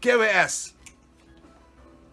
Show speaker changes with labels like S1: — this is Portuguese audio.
S1: QS.